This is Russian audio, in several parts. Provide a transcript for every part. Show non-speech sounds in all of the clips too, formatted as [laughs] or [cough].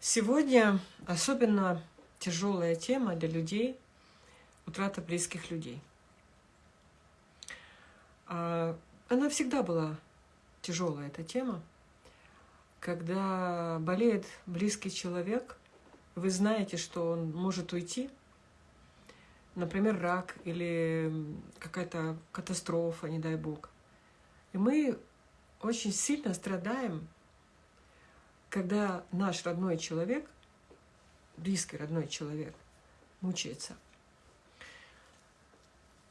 Сегодня особенно тяжелая тема для людей – утрата близких людей. А, она всегда была тяжелая, эта тема. Когда болеет близкий человек, вы знаете, что он может уйти, например, рак или какая-то катастрофа, не дай бог. И мы очень сильно страдаем когда наш родной человек, близкий родной человек, мучается.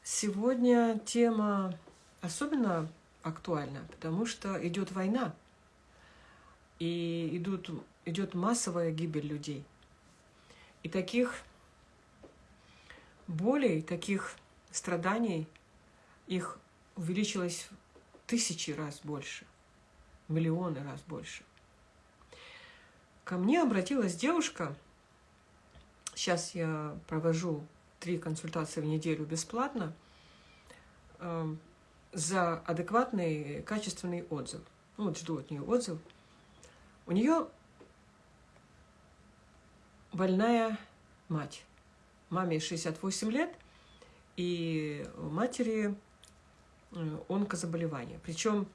Сегодня тема особенно актуальна, потому что идет война, и идут, идет массовая гибель людей. И таких болей, таких страданий, их увеличилось тысячи раз больше, миллионы раз больше. Ко мне обратилась девушка, сейчас я провожу три консультации в неделю бесплатно, э, за адекватный, качественный отзыв. Ну, вот жду от нее отзыв. У нее больная мать. Маме 68 лет, и матери э, онкозаболевание. Причем,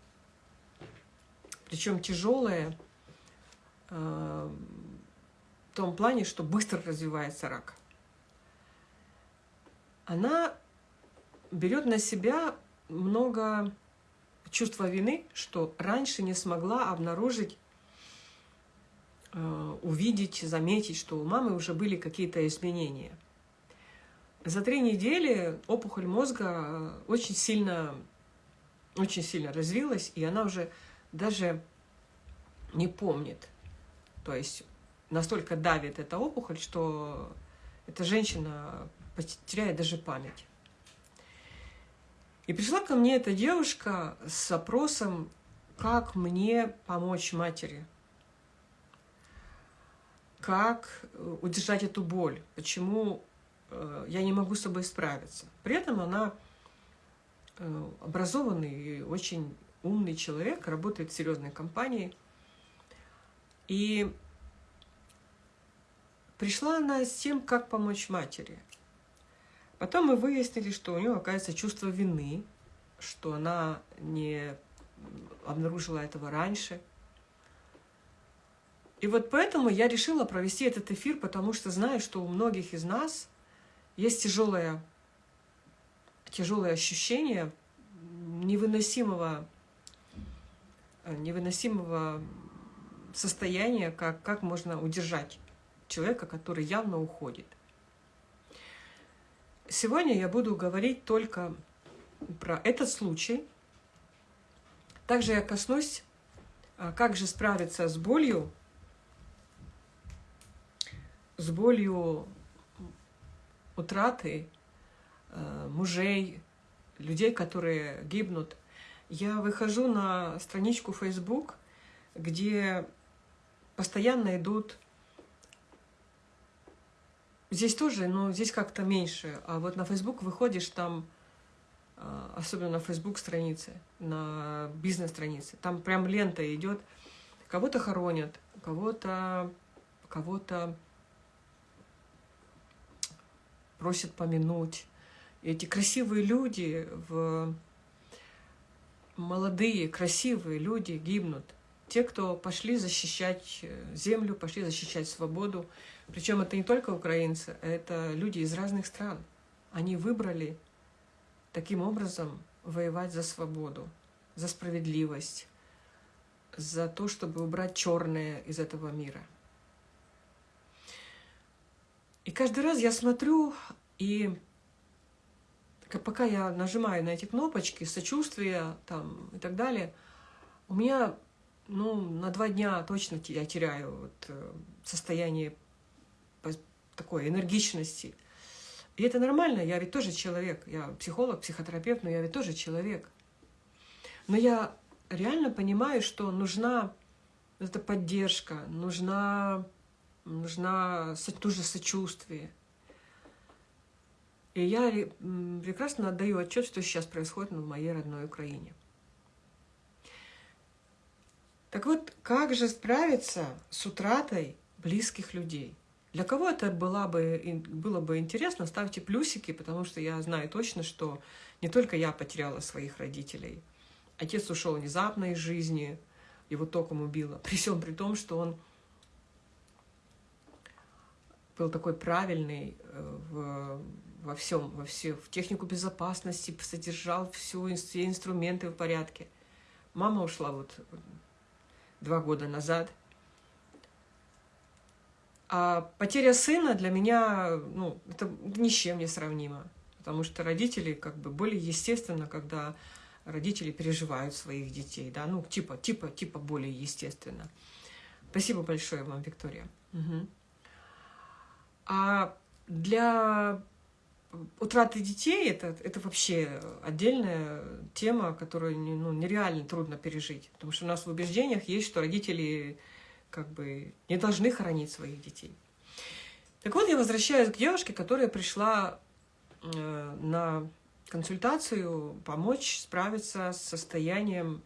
причем тяжелое, в том плане, что быстро развивается рак. Она берет на себя много чувства вины, что раньше не смогла обнаружить, э, увидеть, заметить, что у мамы уже были какие-то изменения. За три недели опухоль мозга очень сильно, очень сильно развилась, и она уже даже не помнит, то есть настолько давит эта опухоль, что эта женщина потеряет даже память. И пришла ко мне эта девушка с вопросом, как мне помочь матери, как э, удержать эту боль, почему э, я не могу с собой справиться. При этом она э, образованный и очень умный человек, работает в серьезной компании – и пришла она с тем, как помочь матери. Потом мы выяснили, что у нее, оказывается, чувство вины, что она не обнаружила этого раньше. И вот поэтому я решила провести этот эфир, потому что знаю, что у многих из нас есть тяжелое, тяжелое ощущение невыносимого, невыносимого состояние, как, как можно удержать человека, который явно уходит. Сегодня я буду говорить только про этот случай. Также я коснусь, а, как же справиться с болью, с болью утраты а, мужей, людей, которые гибнут. Я выхожу на страничку Facebook, где постоянно идут... Здесь тоже, но здесь как-то меньше. А вот на Facebook выходишь, там, а, особенно на Facebook странице, на бизнес-странице, там прям лента идет, кого-то хоронят, кого-то кого-то просят помянуть. И эти красивые люди, в... молодые, красивые люди гибнут те, кто пошли защищать э, землю, пошли защищать свободу. Причем это не только украинцы, это люди из разных стран. Они выбрали таким образом воевать за свободу, за справедливость, за то, чтобы убрать черное из этого мира. И каждый раз я смотрю, и пока я нажимаю на эти кнопочки, сочувствие там, и так далее, у меня ну, на два дня точно я теряю вот, э, состояние такой энергичности. И это нормально, я ведь тоже человек. Я психолог, психотерапевт, но я ведь тоже человек. Но я реально понимаю, что нужна эта поддержка, нужна, нужна тоже сочувствие. И я прекрасно отдаю отчет, что сейчас происходит в моей родной Украине. Так вот, как же справиться с утратой близких людей. Для кого это было бы, было бы интересно, ставьте плюсики, потому что я знаю точно, что не только я потеряла своих родителей. Отец ушел внезапно из жизни, его током убило. [laughs] При всем при том, что он был такой правильный э, в, во всем, во все, в технику безопасности, содержал всю, все инструменты в порядке. Мама ушла вот два года назад. А потеря сына для меня, ну, это ни с чем не сравнимо. Потому что родители как бы более естественно, когда родители переживают своих детей, да, ну, типа, типа, типа более естественно. Спасибо большое вам, Виктория. Угу. А для утраты детей это, это вообще отдельная тема, которую ну, нереально трудно пережить. Потому что у нас в убеждениях есть, что родители как бы не должны хоронить своих детей. Так вот, я возвращаюсь к девушке, которая пришла э, на консультацию помочь справиться с состоянием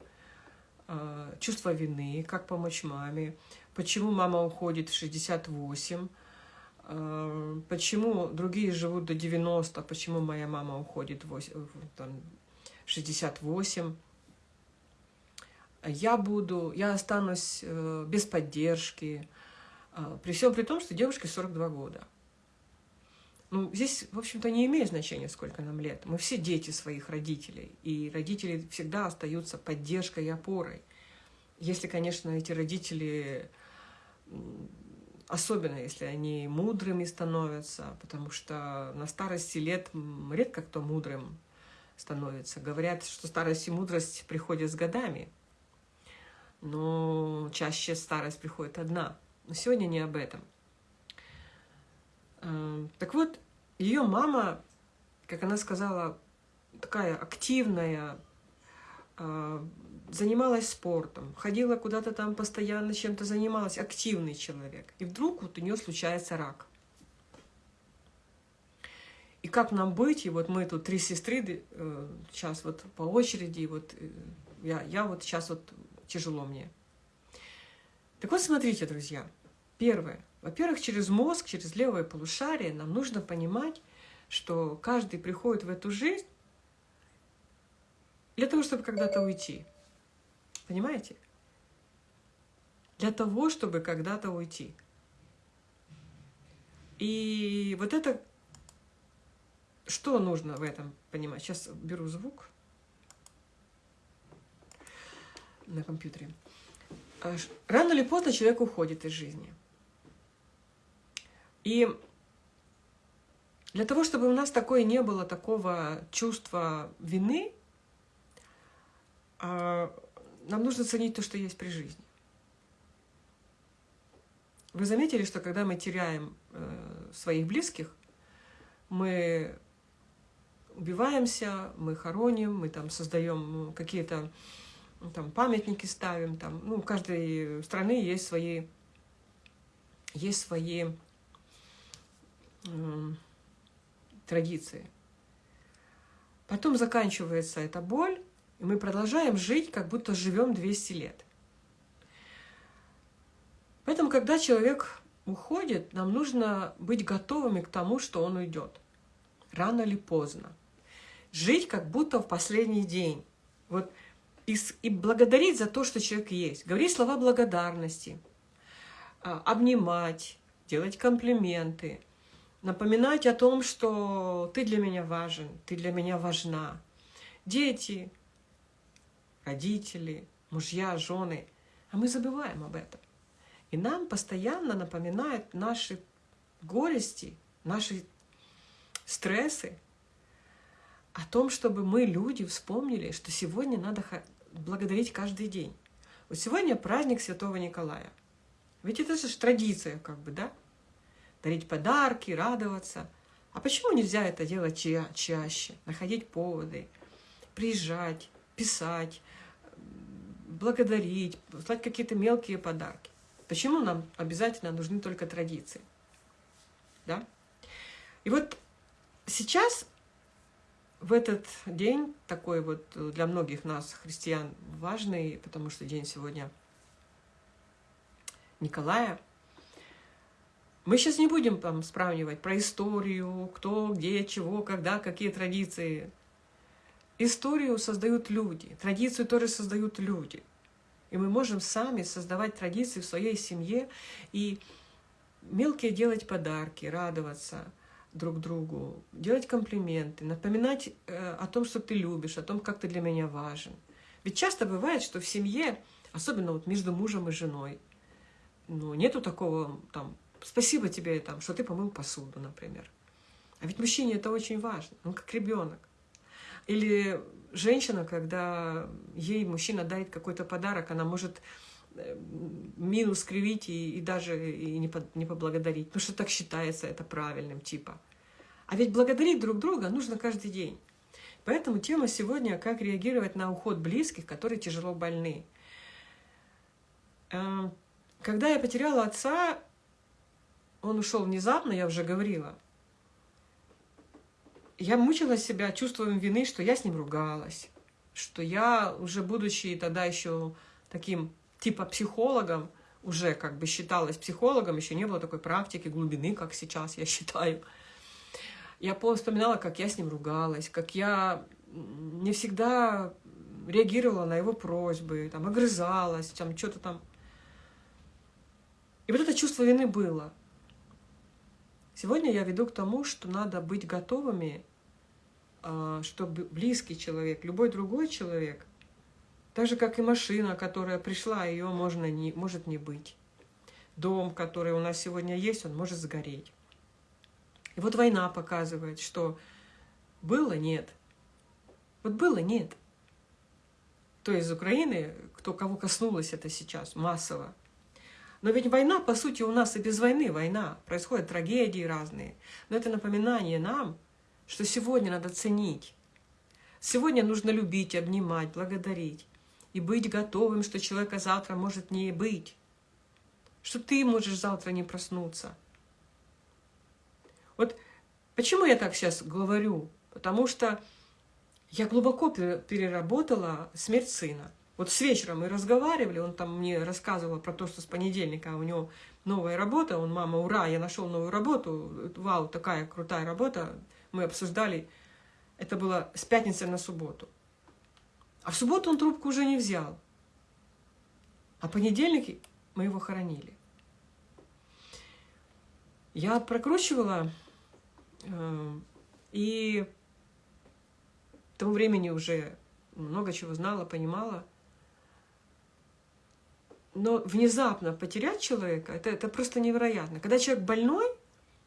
э, чувства вины, как помочь маме, почему мама уходит в 68, э, почему другие живут до 90, почему моя мама уходит в 68. Я буду, я останусь э, без поддержки, э, при всем при том, что девушке 42 года. Ну, здесь, в общем-то, не имеет значения, сколько нам лет. Мы все дети своих родителей, и родители всегда остаются поддержкой и опорой. Если, конечно, эти родители, особенно если они мудрыми становятся, потому что на старости лет редко кто мудрым становится. Говорят, что старость и мудрость приходят с годами, но чаще старость приходит одна. Но сегодня не об этом. Эм, так вот, ее мама, как она сказала, такая активная, э, занималась спортом, ходила куда-то там постоянно чем-то занималась, активный человек. И вдруг вот у нее случается рак. И как нам быть? И вот мы тут три сестры, э, сейчас вот по очереди, вот э, я, я вот сейчас вот тяжело мне. Так вот, смотрите, друзья. Первое. Во-первых, через мозг, через левое полушарие нам нужно понимать, что каждый приходит в эту жизнь для того, чтобы когда-то уйти. Понимаете? Для того, чтобы когда-то уйти. И вот это, что нужно в этом понимать? Сейчас беру звук на компьютере. А рано или поздно человек уходит из жизни. И для того, чтобы у нас такое не было, такого чувства вины, а, нам нужно ценить то, что есть при жизни. Вы заметили, что когда мы теряем э, своих близких, мы убиваемся, мы хороним, мы там создаем ну, какие-то там памятники ставим, там, ну, у каждой страны есть свои, есть свои э, традиции. Потом заканчивается эта боль, и мы продолжаем жить, как будто живем 200 лет. Поэтому, когда человек уходит, нам нужно быть готовыми к тому, что он уйдет. Рано или поздно. Жить как будто в последний день. Вот и, и благодарить за то, что человек есть. Говорить слова благодарности, а, обнимать, делать комплименты, напоминать о том, что ты для меня важен, ты для меня важна. Дети, родители, мужья, жены. А мы забываем об этом. И нам постоянно напоминают наши горести, наши стрессы, о том, чтобы мы, люди, вспомнили, что сегодня надо благодарить каждый день. Вот сегодня праздник Святого Николая. Ведь это же традиция, как бы, да? дарить подарки, радоваться. А почему нельзя это делать ча чаще? Находить поводы, приезжать, писать, благодарить, слать какие-то мелкие подарки. Почему нам обязательно нужны только традиции? Да? И вот сейчас, в этот день, такой вот для многих нас, христиан, важный, потому что день сегодня Николая – Мы сейчас не будем там сравнивать про историю, кто, где, чего, когда, какие традиции. Историю создают люди, традицию тоже создают люди. И мы можем сами создавать традиции в своей семье и мелкие делать подарки, радоваться друг другу, делать комплименты, напоминать э, о том, что ты любишь, о том, как ты для меня важен. Ведь часто бывает, что в семье, особенно вот между мужем и женой, ну, нету такого там Спасибо тебе, там, что ты помыл посуду, например. А ведь мужчине это очень важно, он как ребенок. Или женщина, когда ей мужчина дарит какой-то подарок, она может э, минус кривить и, и даже и не, по, не поблагодарить, потому что так считается это правильным типа. А ведь благодарить друг друга нужно каждый день. Поэтому тема сегодня «Как реагировать на уход близких, которые тяжело больны». Эм, когда я потеряла отца, он ушел внезапно, я уже говорила. Я мучила себя чувством вины, что я с ним ругалась, что я уже будучи тогда еще таким типа психологом, уже как бы считалась психологом, еще не было такой практики глубины, как сейчас я считаю. Я вспоминала, как я с ним ругалась, как я не всегда реагировала на его просьбы, там, огрызалась, там, что-то там. И вот это чувство вины было. Сегодня я веду к тому, что надо быть готовыми, чтобы близкий человек, любой другой человек, так же, как и машина, которая пришла, ее можно не, может не быть. Дом, который у нас сегодня есть, он может сгореть. И вот война показывает, что было – нет. Вот было – нет. То из Украины, кто кого коснулось это сейчас массово, но ведь война, по сути, у нас и без войны война. Происходят трагедии разные. Но это напоминание нам, что сегодня надо ценить. Сегодня нужно любить, обнимать, благодарить. И быть готовым, что человека завтра может не быть. Что ты можешь завтра не проснуться. Вот почему я так сейчас говорю? Потому что я глубоко переработала смерть сына. Вот с вечера мы разговаривали, он там мне рассказывал про то, что с понедельника у него новая работа, он, мама, ура, я нашел новую работу, вау, такая крутая работа, мы обсуждали, это было с пятницы на субботу. А в субботу он трубку уже не взял. А понедельник мы его хоронили. Я прокручивала, э, и к тому времени уже много чего знала, понимала – но внезапно потерять человека, это, это просто невероятно. Когда человек больной,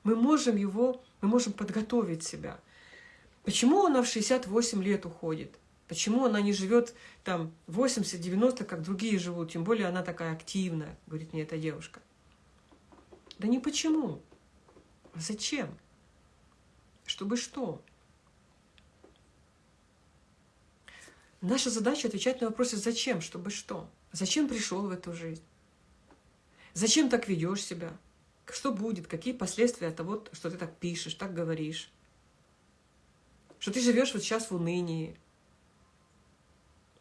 мы можем его, мы можем подготовить себя. Почему она в 68 лет уходит? Почему она не живет там 80-90, как другие живут? Тем более она такая активная, говорит мне эта девушка. Да не почему. А зачем? Чтобы что? Наша задача отвечать на вопросы «зачем?», «чтобы что?». Зачем пришел в эту жизнь? Зачем так ведешь себя? Что будет? Какие последствия от того, что ты так пишешь, так говоришь? Что ты живешь вот сейчас в унынии?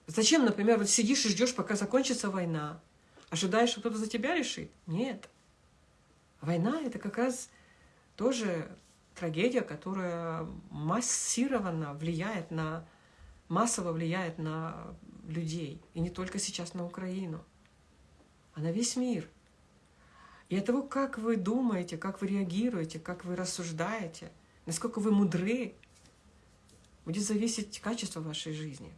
Зачем, например, вот сидишь и ждешь, пока закончится война? Ожидаешь, что кто-то за тебя решит? Нет. Война – это как раз тоже трагедия, которая массированно влияет на, массово влияет на людей. И не только сейчас на Украину, а на весь мир. И от того, как вы думаете, как вы реагируете, как вы рассуждаете, насколько вы мудры, будет зависеть качество вашей жизни.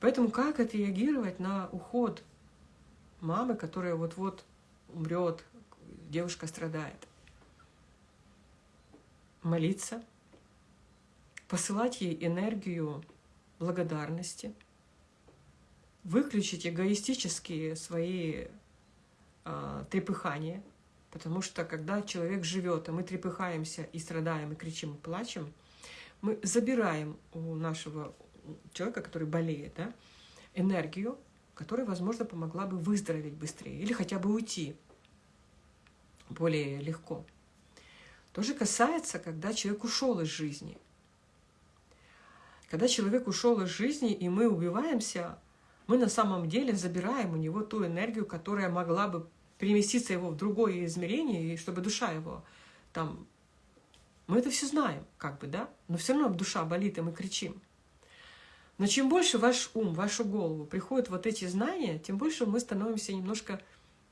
Поэтому как отреагировать на уход мамы, которая вот-вот умрет, девушка страдает? Молиться, посылать ей энергию благодарности – выключить эгоистические свои э, трепыхания, потому что когда человек живет, а мы трепыхаемся и страдаем, и кричим, и плачем, мы забираем у нашего человека, который болеет, да, энергию, которая, возможно, помогла бы выздороветь быстрее или хотя бы уйти более легко. То же касается, когда человек ушел из жизни. Когда человек ушел из жизни, и мы убиваемся мы на самом деле забираем у него ту энергию, которая могла бы переместиться его в другое измерение, и чтобы душа его там... Мы это все знаем, как бы, да? Но все равно душа болит, и мы кричим. Но чем больше ваш ум, вашу голову приходят вот эти знания, тем больше мы становимся немножко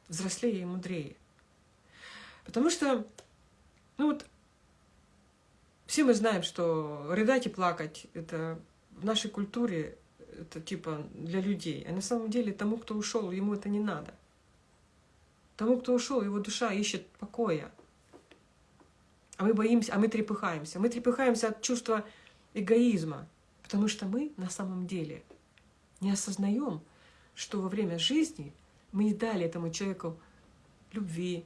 взрослее и мудрее. Потому что, ну вот, все мы знаем, что рыдать и плакать — это в нашей культуре это типа для людей. А на самом деле тому, кто ушел, ему это не надо. Тому, кто ушел, его душа ищет покоя. А мы боимся, а мы трепыхаемся. Мы трепыхаемся от чувства эгоизма, потому что мы на самом деле не осознаем, что во время жизни мы не дали этому человеку любви.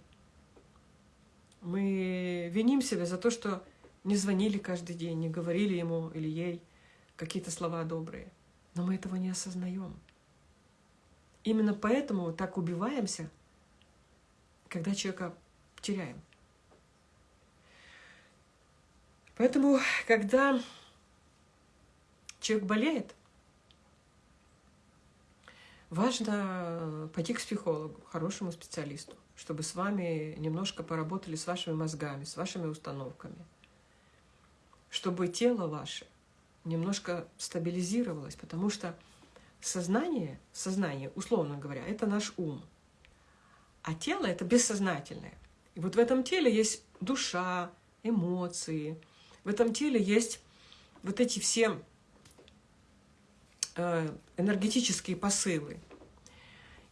Мы виним себя за то, что не звонили каждый день, не говорили ему или ей какие-то слова добрые. Но мы этого не осознаем. Именно поэтому так убиваемся, когда человека теряем. Поэтому, когда человек болеет, важно пойти к психологу, хорошему специалисту, чтобы с вами немножко поработали с вашими мозгами, с вашими установками, чтобы тело ваше немножко стабилизировалось, потому что сознание, сознание, условно говоря, это наш ум, а тело — это бессознательное. И вот в этом теле есть душа, эмоции, в этом теле есть вот эти все э, энергетические посылы.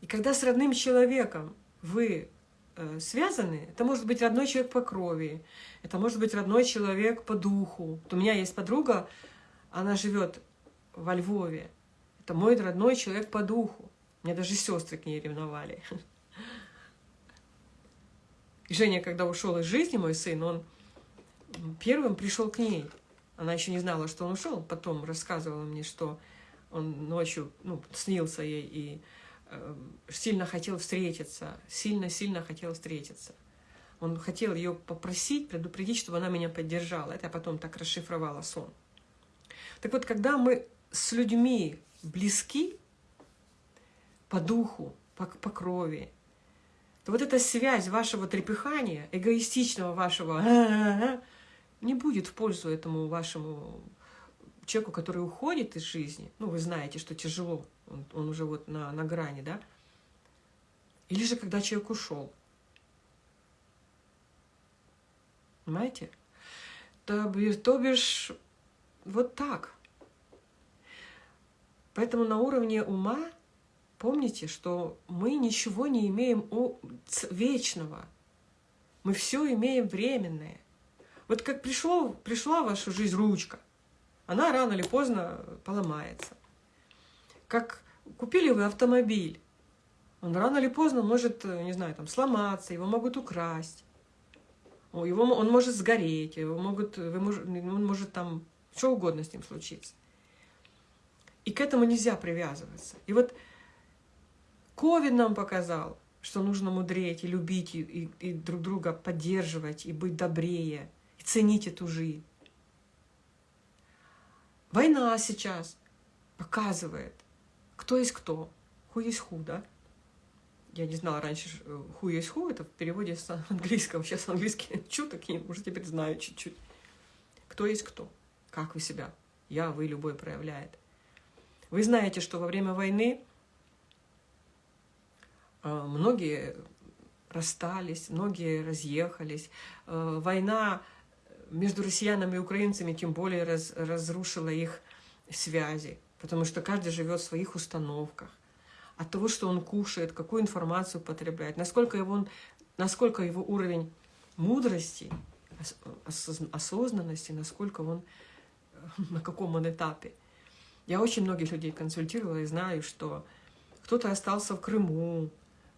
И когда с родным человеком вы э, связаны, это может быть родной человек по крови, это может быть родной человек по духу. Вот у меня есть подруга, она живет во Львове. Это мой родной человек по духу. Мне даже сестры к ней ревновали. [laughs] Женя, когда ушел из жизни, мой сын, он первым пришел к ней. Она еще не знала, что он ушел. Потом рассказывала мне, что он ночью ну, снился ей и э, сильно хотел встретиться, сильно-сильно хотел встретиться. Он хотел ее попросить, предупредить, чтобы она меня поддержала. Это я потом так расшифровала сон. Так вот, когда мы с людьми близки по духу, по, по крови, вот эта связь вашего трепыхания, эгоистичного вашего, не будет в пользу этому вашему человеку, который уходит из жизни. Ну, вы знаете, что тяжело, он, он уже вот на, на грани, да? Или же когда человек ушел. Понимаете? То, то бишь, вот так. Поэтому на уровне ума помните, что мы ничего не имеем вечного. Мы все имеем временное. Вот как пришло, пришла в вашу жизнь ручка, она рано или поздно поломается. Как купили вы автомобиль, он рано или поздно может, не знаю, там сломаться, его могут украсть, его, он может сгореть, его могут, вы он может там что угодно с ним случиться. И к этому нельзя привязываться. И вот Ковид нам показал, что нужно мудреть и любить, и, и, и друг друга поддерживать, и быть добрее, и ценить эту жизнь. Война сейчас показывает, кто есть кто, ху есть ху, да? Я не знала раньше, ху есть ху, это в переводе с английского. Сейчас английский [laughs] чуток, уже теперь знаю чуть-чуть. Кто есть кто, как вы себя, я, вы, любой проявляет. Вы знаете, что во время войны э, многие расстались, многие разъехались. Э, война между россиянами и украинцами тем более раз, разрушила их связи, потому что каждый живет в своих установках. От того, что он кушает, какую информацию потребляет, насколько его, насколько его уровень мудрости, осознанности, насколько он, [laughs] на каком он этапе. Я очень многих людей консультировала и знаю, что кто-то остался в Крыму,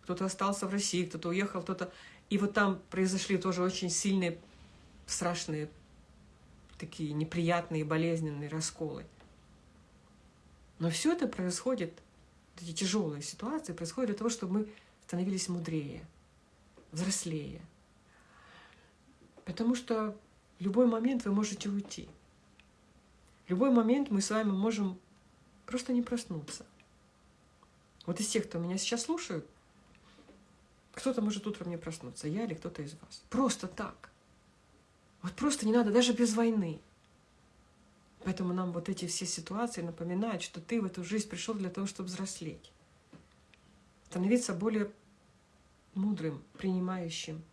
кто-то остался в России, кто-то уехал, кто-то... И вот там произошли тоже очень сильные страшные, такие неприятные, болезненные расколы. Но все это происходит, эти тяжелые ситуации происходят для того, чтобы мы становились мудрее, взрослее. Потому что в любой момент вы можете уйти. В любой момент мы с вами можем просто не проснуться. Вот из тех, кто меня сейчас слушают, Кто-то может утром не проснуться, я или кто-то из вас. Просто так. Вот просто не надо, даже без войны. Поэтому нам вот эти все ситуации напоминают, что ты в эту жизнь пришел для того, чтобы взрослеть. Становиться более мудрым, принимающим.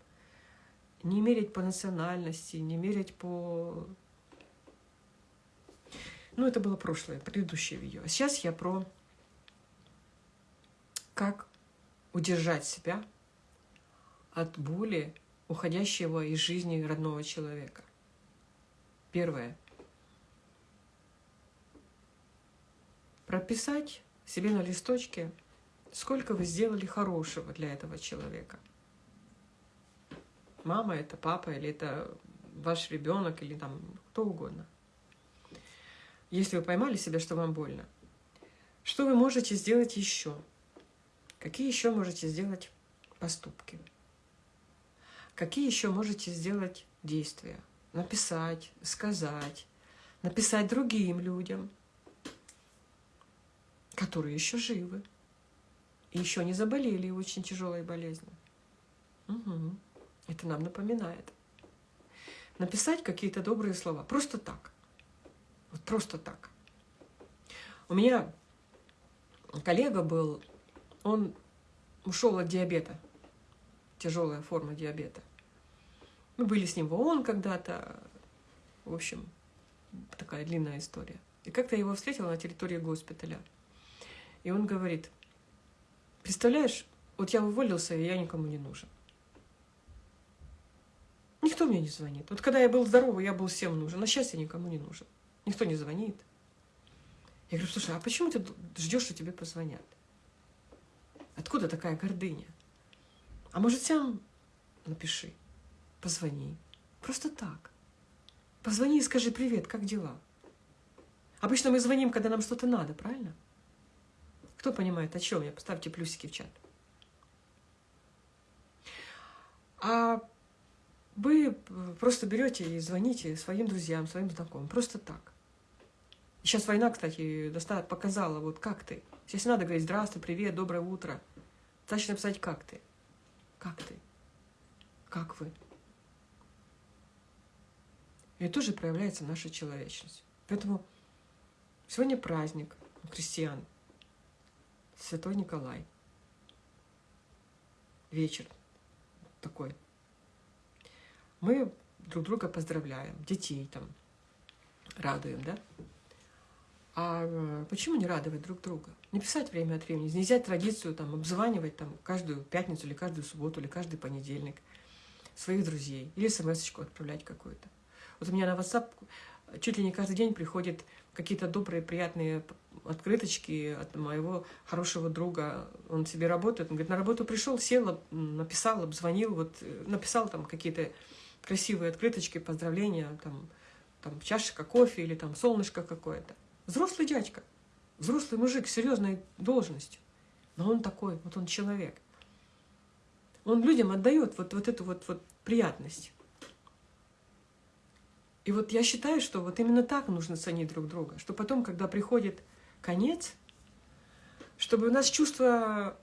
Не мерить по национальности, не мерить по... Ну, это было прошлое, предыдущее видео. А сейчас я про как удержать себя от боли, уходящего из жизни родного человека. Первое. Прописать себе на листочке, сколько вы сделали хорошего для этого человека. Мама это, папа, или это ваш ребенок, или там кто угодно. Если вы поймали себя, что вам больно, что вы можете сделать еще? Какие еще можете сделать поступки? Какие еще можете сделать действия? Написать, сказать, написать другим людям, которые еще живы и еще не заболели очень тяжелой болезнью. Угу. Это нам напоминает. Написать какие-то добрые слова. Просто так. Вот просто так. У меня коллега был, он ушел от диабета тяжелая форма диабета. Мы были с ним в ООН когда-то. В общем, такая длинная история. И как-то я его встретила на территории госпиталя. И он говорит, представляешь, вот я уволился, и я никому не нужен. Никто мне не звонит. Вот когда я был здоровый, я был всем нужен, а сейчас я никому не нужен. Никто не звонит. Я говорю, слушай, а почему ты ждешь, что тебе позвонят? Откуда такая гордыня? А может, сам напиши, позвони. Просто так. Позвони и скажи привет, как дела? Обычно мы звоним, когда нам что-то надо, правильно? Кто понимает, о чем я? Поставьте плюсики в чат. А вы просто берете и звоните своим друзьям, своим знакомым. Просто так. Сейчас война, кстати, показала, вот как ты. Сейчас надо говорить здравствуй, привет, доброе утро. Достаточно написать, как ты. Как ты? Как вы? И тоже проявляется наша человечность. Поэтому сегодня праздник крестьян. Святой Николай. Вечер такой. Мы друг друга поздравляем, детей там радуем, да? А э, почему не радовать друг друга? Не писать время от времени, не взять традицию там, обзванивать там, каждую пятницу или каждую субботу или каждый понедельник своих друзей или смс отправлять какую-то. Вот у меня на WhatsApp чуть ли не каждый день приходят какие-то добрые, приятные открыточки от моего хорошего друга. Он себе работает, он говорит, на работу пришел, сел, написал, обзвонил, вот э, написал там какие-то красивые открыточки, поздравления, там, там чашечка кофе или там солнышко какое-то. Взрослый дядька, взрослый мужик с серьезной должностью. Но он такой, вот он человек. Он людям отдает вот, вот эту вот, вот приятность. И вот я считаю, что вот именно так нужно ценить друг друга, что потом, когда приходит конец, чтобы у нас чувство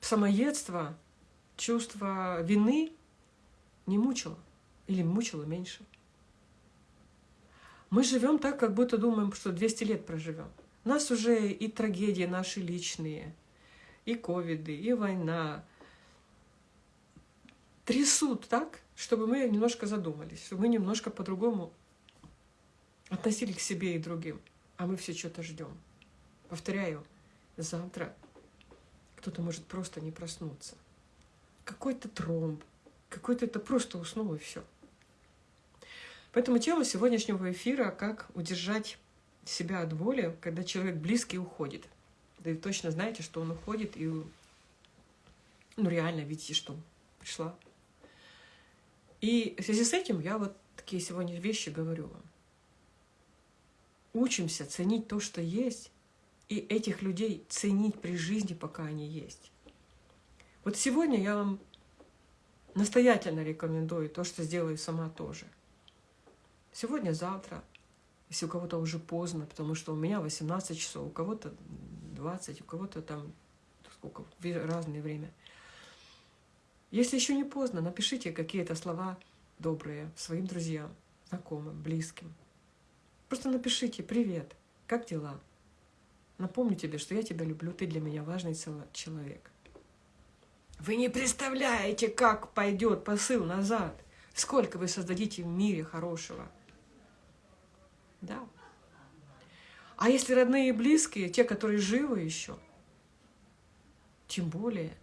самоедства, чувство вины не мучило. Или мучило меньше. Мы живем так, как будто думаем, что 200 лет проживем. У нас уже и трагедии наши личные, и ковиды, и война трясут так, чтобы мы немножко задумались, чтобы мы немножко по-другому относились к себе и другим. А мы все что-то ждем. Повторяю, завтра кто-то может просто не проснуться. Какой-то тромб, какой-то это просто уснул и все. Поэтому тема сегодняшнего эфира – как удержать себя от боли, когда человек близкий уходит. Да и точно знаете, что он уходит, и ну реально видите, что пришла. И в связи с этим я вот такие сегодня вещи говорю вам. Учимся ценить то, что есть, и этих людей ценить при жизни, пока они есть. Вот сегодня я вам настоятельно рекомендую то, что сделаю сама тоже – Сегодня, завтра, если у кого-то уже поздно, потому что у меня 18 часов, у кого-то 20, у кого-то там сколько, разное время. Если еще не поздно, напишите какие-то слова добрые своим друзьям, знакомым, близким. Просто напишите «Привет, как дела?» Напомню тебе, что я тебя люблю, ты для меня важный человек. Вы не представляете, как пойдет посыл назад. Сколько вы создадите в мире хорошего. Да. А если родные и близкие, те, которые живы еще, тем более,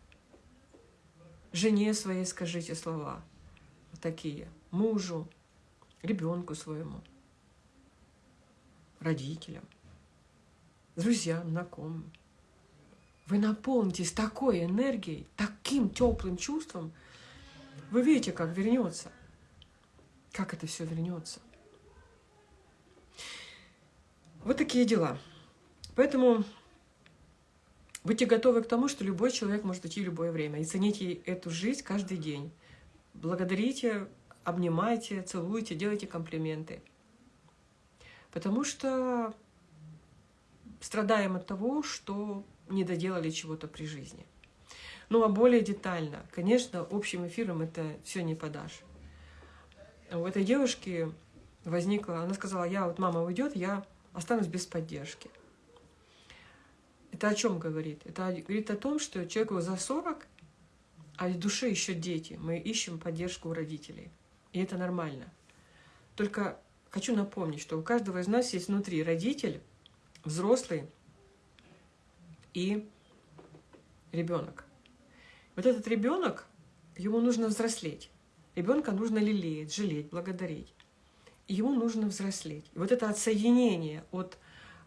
жене своей скажите слова такие, мужу, ребенку своему, родителям, друзьям, знакомым. Вы наполнитесь такой энергией, таким теплым чувством. Вы видите, как вернется. Как это все вернется. Вот такие дела. Поэтому будьте готовы к тому, что любой человек может идти в любое время. И цените эту жизнь каждый день. Благодарите, обнимайте, целуйте, делайте комплименты. Потому что страдаем от того, что не доделали чего-то при жизни. Ну а более детально, конечно, общим эфиром это все не подашь. У этой девушки возникла, она сказала, я вот мама уйдет, я останусь без поддержки. Это о чем говорит? Это говорит о том, что человеку за 40, а в душе еще дети. Мы ищем поддержку у родителей. И это нормально. Только хочу напомнить, что у каждого из нас есть внутри родитель, взрослый и ребенок. Вот этот ребенок, ему нужно взрослеть. Ребенка нужно лелеять, жалеть, благодарить ему нужно взрослеть. Вот это отсоединение от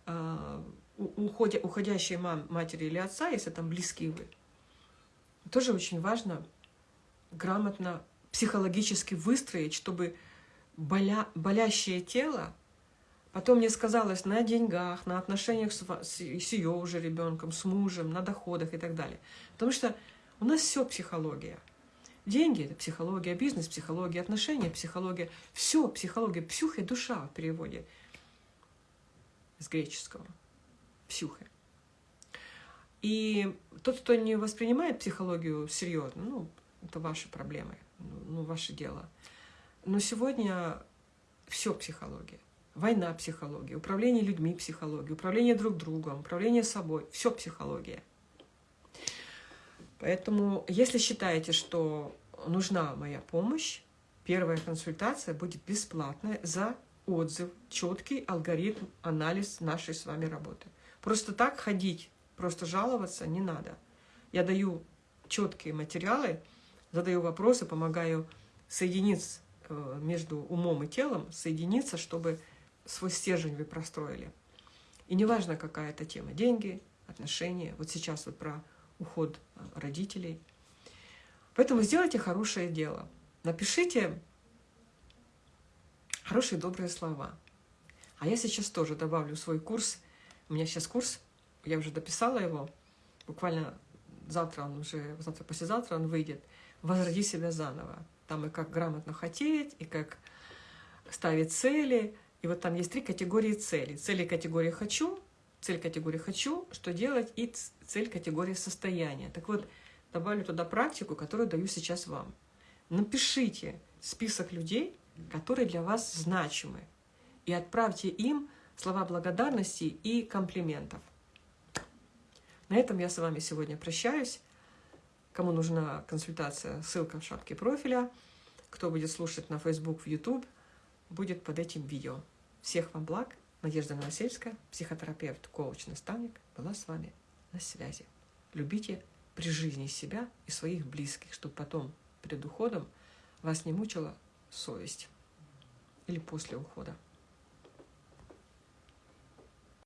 э, уходя, уходящей мам, матери или отца, если там близкие вы, тоже очень важно грамотно психологически выстроить, чтобы боля, болящее тело потом не сказалось на деньгах, на отношениях с, с, с ее уже ребенком, с мужем, на доходах и так далее. Потому что у нас все психология. Деньги – это психология, бизнес – психология, отношения – психология. Все психология, псюха – душа в переводе с греческого. Псюха. И тот, кто не воспринимает психологию серьезно, ну, это ваши проблемы, ну, ваше дело. Но сегодня все психология. Война – психология, управление людьми – психология, управление друг другом, управление собой – все психология. Поэтому, если считаете, что нужна моя помощь, первая консультация будет бесплатная за отзыв, четкий алгоритм, анализ нашей с вами работы. Просто так ходить, просто жаловаться не надо. Я даю четкие материалы, задаю вопросы, помогаю соединиться э, между умом и телом, соединиться, чтобы свой стержень вы простроили. И неважно, какая это тема, деньги, отношения, вот сейчас вот про уход родителей. Поэтому сделайте хорошее дело. Напишите хорошие добрые слова. А я сейчас тоже добавлю свой курс. У меня сейчас курс, я уже дописала его, буквально завтра он уже, завтра, послезавтра он выйдет. «Возроди себя заново». Там и как грамотно хотеть, и как ставить цели. И вот там есть три категории целей. Цели категории «хочу», цель категории «хочу», что делать, и цель категории «состояние». Так вот, добавлю туда практику, которую даю сейчас вам. Напишите список людей, которые для вас значимы, и отправьте им слова благодарности и комплиментов. На этом я с вами сегодня прощаюсь. Кому нужна консультация, ссылка в шапке профиля. Кто будет слушать на Facebook, в YouTube, будет под этим видео. Всех вам благ! Надежда Новосельская, психотерапевт, коуч, наставник, была с вами на связи. Любите при жизни себя и своих близких, чтобы потом перед уходом вас не мучила совесть или после ухода.